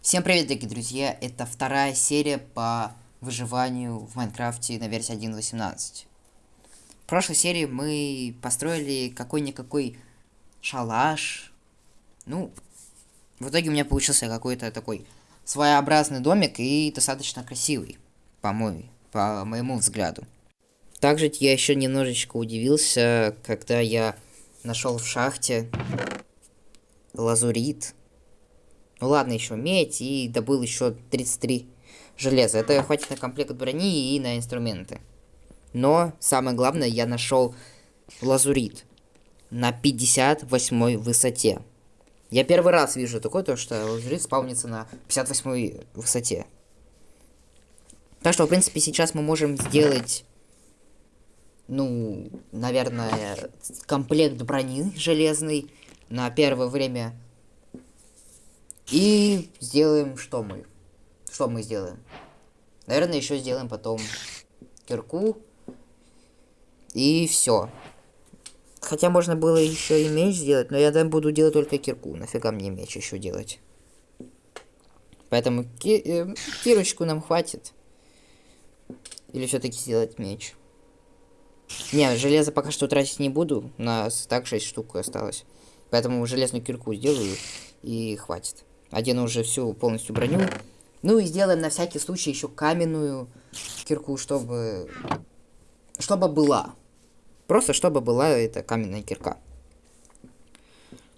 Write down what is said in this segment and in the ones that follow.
Всем привет, дорогие друзья! Это вторая серия по выживанию в Майнкрафте на версии 1.18. В прошлой серии мы построили какой-никакой шалаш. Ну, в итоге у меня получился какой-то такой своеобразный домик и достаточно красивый, по, мой, по моему взгляду. Также я еще немножечко удивился, когда я нашел в шахте лазурит ну ладно, еще медь и добыл еще 33 железа. Это хватит на комплект брони и на инструменты. Но самое главное, я нашел лазурит на 58 высоте. Я первый раз вижу такое, то что лазурит спавнится на 58 высоте. Так что, в принципе, сейчас мы можем сделать, ну, наверное, комплект брони железный на первое время и сделаем что мы? Что мы сделаем? Наверное, еще сделаем потом кирку. И все. Хотя можно было еще и меч сделать, но я там буду делать только кирку. Нафига мне меч еще делать? Поэтому ки э, кирочку нам хватит. Или все-таки сделать меч? Не, железо пока что тратить не буду. У нас так 6 штук осталось. Поэтому железную кирку сделаю и хватит. Одену уже всю полностью броню. Ну и сделаем на всякий случай еще каменную кирку, чтобы... Чтобы была. Просто чтобы была эта каменная кирка.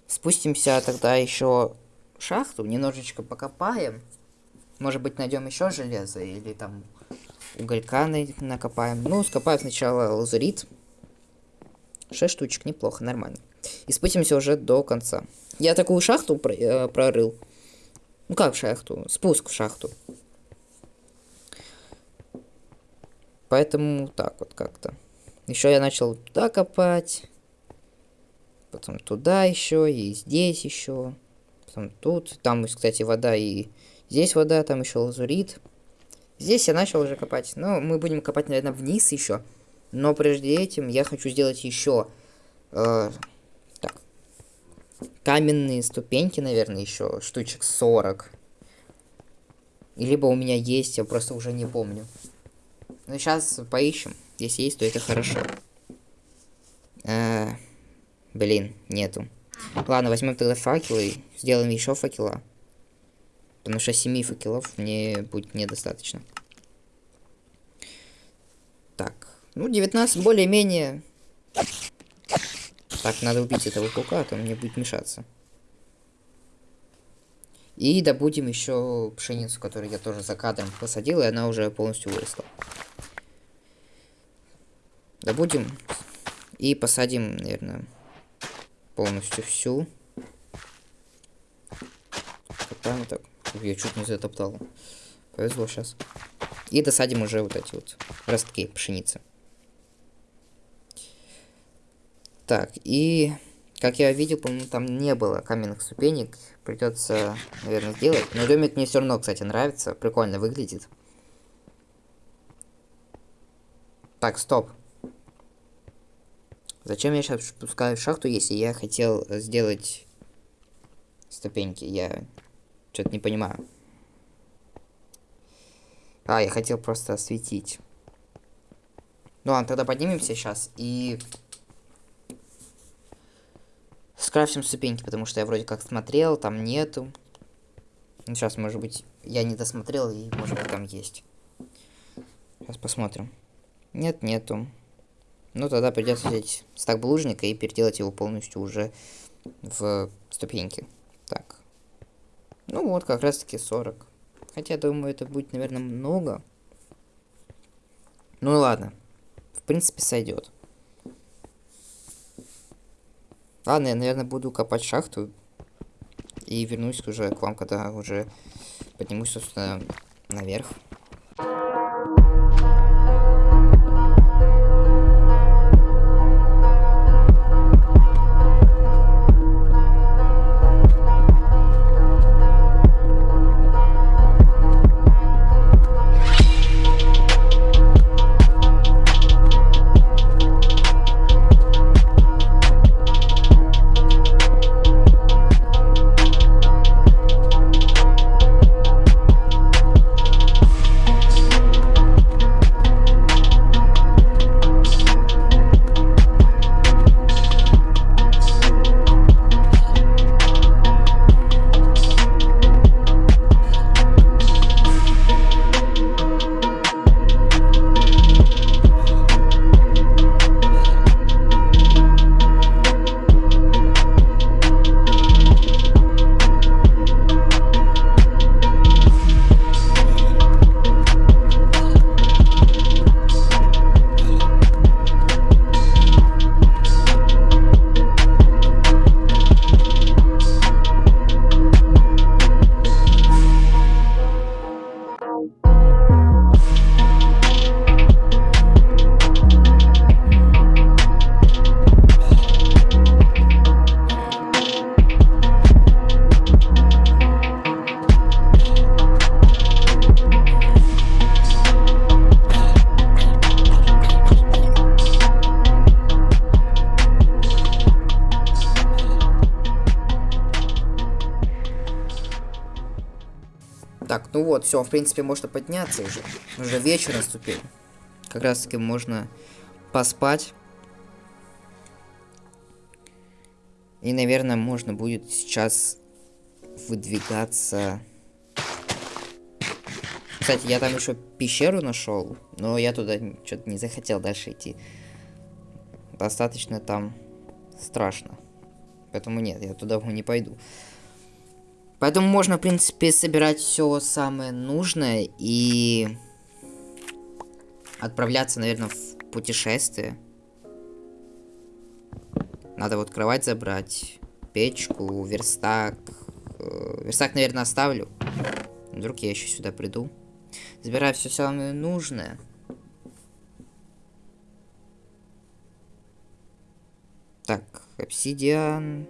Спустимся тогда еще в шахту, немножечко покопаем. Может быть найдем еще железо или там уголька накопаем. Ну, скопаем сначала лазурит. Шесть штучек, неплохо, нормально. И спустимся уже до конца. Я такую шахту э, прорыл. Ну как в шахту? Спуск в шахту. Поэтому так вот как-то. Еще я начал туда копать. Потом туда еще, и здесь еще. Потом тут. Там, кстати, вода и здесь вода, там еще лазурит. Здесь я начал уже копать. Но мы будем копать, наверное, вниз еще. Но прежде этим я хочу сделать еще э, каменные ступеньки, наверное, еще штучек 40. Либо у меня есть, я просто уже не помню. Но сейчас поищем. Если есть, то это хорошо. А, блин, нету. Ладно, возьмем тогда факелы. Сделаем еще факела. Потому что 7 факелов мне будет недостаточно. Так. Ну, 19 более-менее так, надо убить этого паука, а то мне будет мешаться. И добудем еще пшеницу, которую я тоже за кадром посадил, и она уже полностью выросла. Добудем и посадим, наверное, полностью всю. Копаем так. Я чуть не затоптал. Повезло сейчас. И досадим уже вот эти вот ростки пшеницы. Так, и как я видел, по-моему, там не было каменных ступенек. Придется, наверное, сделать. Но домик мне все равно, кстати, нравится. Прикольно выглядит. Так, стоп. Зачем я сейчас спускаю в шахту, если я хотел сделать ступеньки? Я что-то не понимаю. А, я хотел просто осветить. Ну ладно, тогда поднимемся сейчас и скрафтим ступеньки, потому что я вроде как смотрел, там нету. Ну, сейчас, может быть, я не досмотрел, и может быть там есть. Сейчас посмотрим. Нет, нету. Ну, тогда придется взять стак булыжника и переделать его полностью уже в ступеньки. Так. Ну вот, как раз таки 40. Хотя, думаю, это будет, наверное, много. Ну ладно. В принципе, сойдет. Ладно, я, наверное, буду копать шахту. И вернусь уже к вам, когда уже поднимусь, собственно, наверх. Так, ну вот, все, в принципе, можно подняться уже. Уже вечер наступил. Как раз таки можно поспать. И, наверное, можно будет сейчас выдвигаться. Кстати, я там еще пещеру нашел, но я туда что-то не захотел дальше идти. Достаточно там страшно. Поэтому нет, я туда не пойду. Поэтому можно, в принципе, собирать все самое нужное и отправляться, наверное, в путешествие. Надо вот кровать забрать, печку, верстак. Э, верстак, наверное, оставлю. Вдруг я еще сюда приду. Забираю все самое нужное. Так, обсидиан.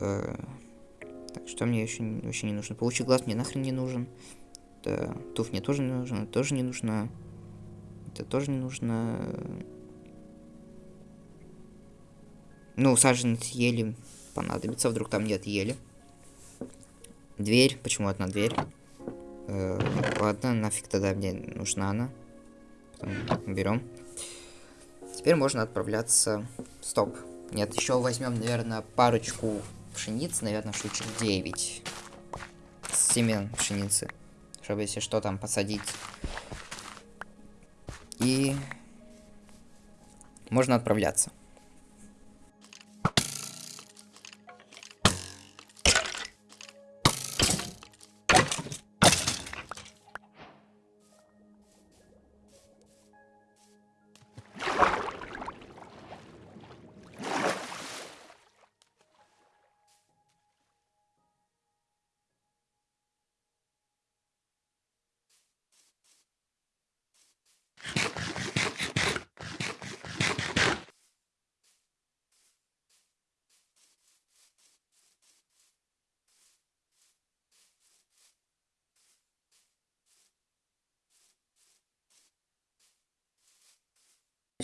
Э, так, что мне еще вообще не нужно? Получи глаз мне нахрен не нужен. Да, туф мне тоже не нужно, тоже не нужно. Это тоже не нужно. Ну, саженец ели понадобится, вдруг там нет ели. Дверь, почему одна дверь? Э, ладно, нафиг тогда мне нужна она. Потом берем. Теперь можно отправляться. Стоп. Нет, еще возьмем, наверное, парочку пшеницы, наверное, штучек 9. Семен пшеницы. Чтобы, если что, там посадить. И можно отправляться.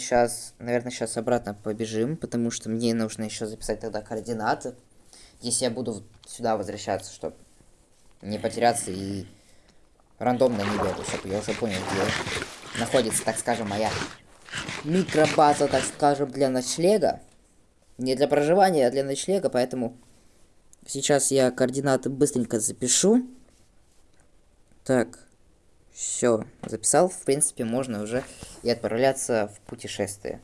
Сейчас, наверное, сейчас обратно побежим, потому что мне нужно еще записать тогда координаты. Если я буду сюда возвращаться, чтобы не потеряться и рандомно не бегать, чтобы я уже понял, где находится, так скажем, моя микробаза, так скажем, для ночлега. Не для проживания, а для ночлега, поэтому сейчас я координаты быстренько запишу. Так. Все, записал, в принципе, можно уже и отправляться в путешествие.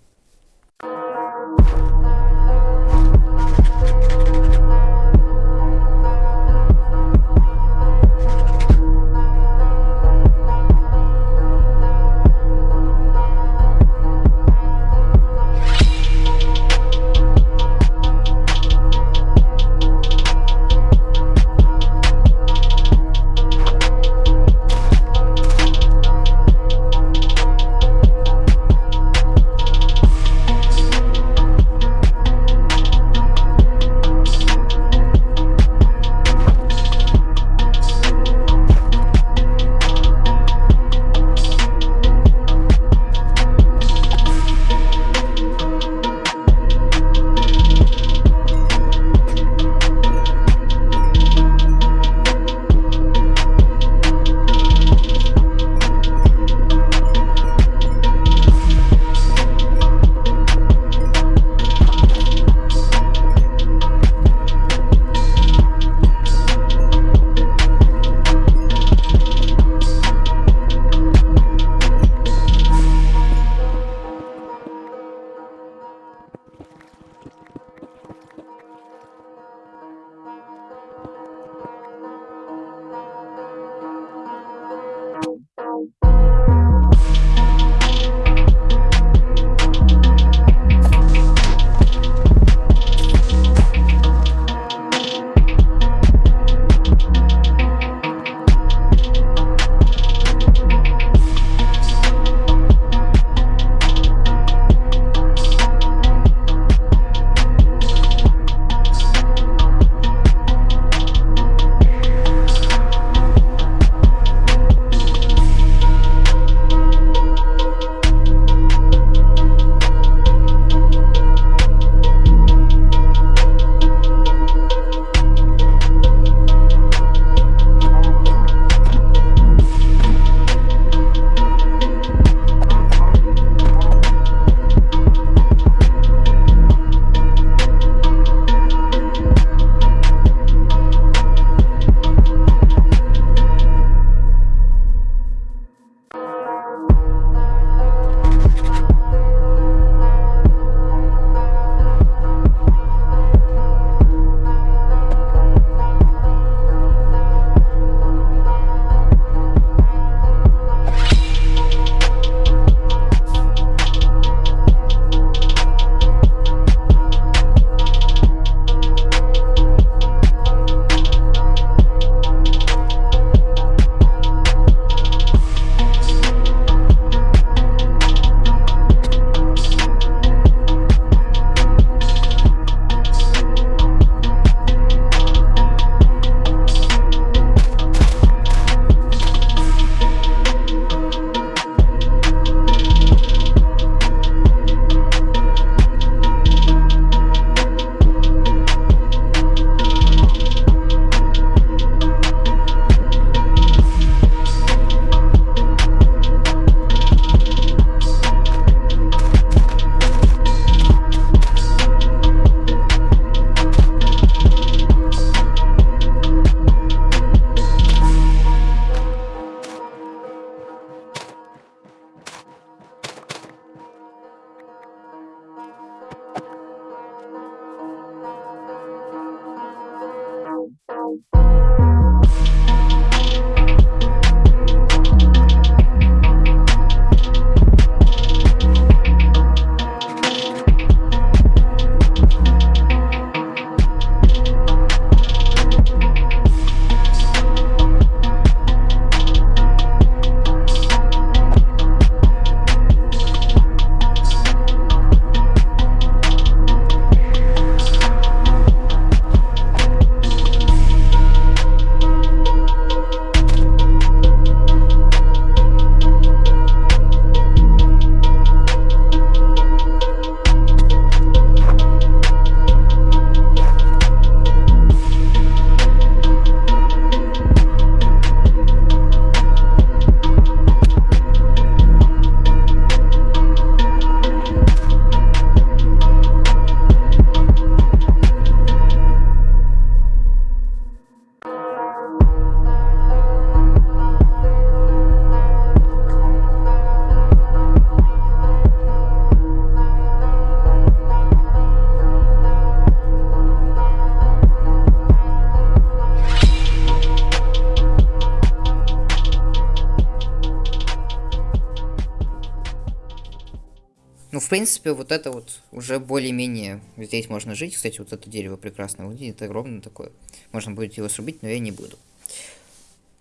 Принципе, вот это вот уже более-менее здесь можно жить. Кстати, вот это дерево прекрасно выглядит, огромное такое. Можно будет его срубить, но я не буду.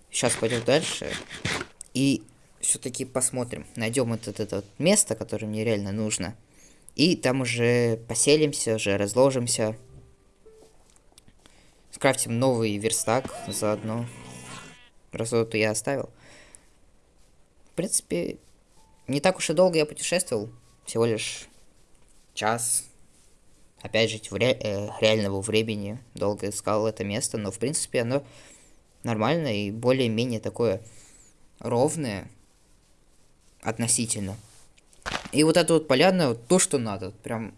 Сейчас пойдем дальше. И все-таки посмотрим. Найдем вот это вот место, которое мне реально нужно. И там уже поселимся, уже разложимся. Скрафтим новый верстак заодно. Раз вот я оставил. В принципе, не так уж и долго я путешествовал. Всего лишь час. Опять же, в ре э, реального времени долго искал это место, но в принципе оно нормально и более-менее такое ровное относительно. И вот эта вот поляна, вот то, что надо. Прям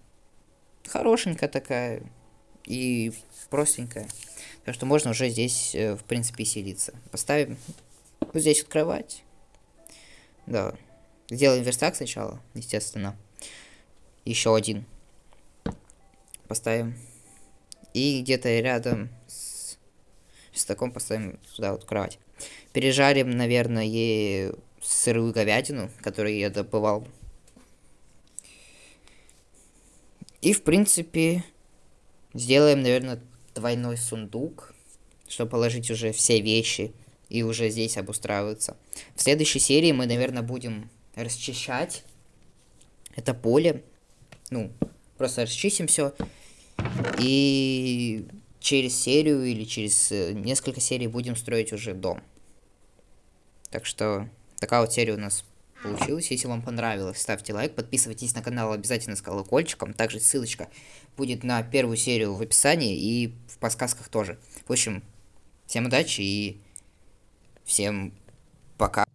хорошенькая такая и простенькая. Так что можно уже здесь, э, в принципе, селиться. Поставим вот здесь вот кровать. Да. Сделаем верстак сначала, естественно. Еще один. Поставим. И где-то рядом с верстаком поставим сюда вот кровать. Пережарим, наверное, сырую говядину, которую я добывал И, в принципе, сделаем, наверное, двойной сундук, чтобы положить уже все вещи и уже здесь обустраиваться. В следующей серии мы, наверное, будем расчищать это поле. Ну, просто расчистим все. И через серию или через э, несколько серий будем строить уже дом. Так что такая вот серия у нас получилось. Если вам понравилось, ставьте лайк, подписывайтесь на канал обязательно с колокольчиком. Также ссылочка будет на первую серию в описании и в подсказках тоже. В общем, всем удачи и всем пока.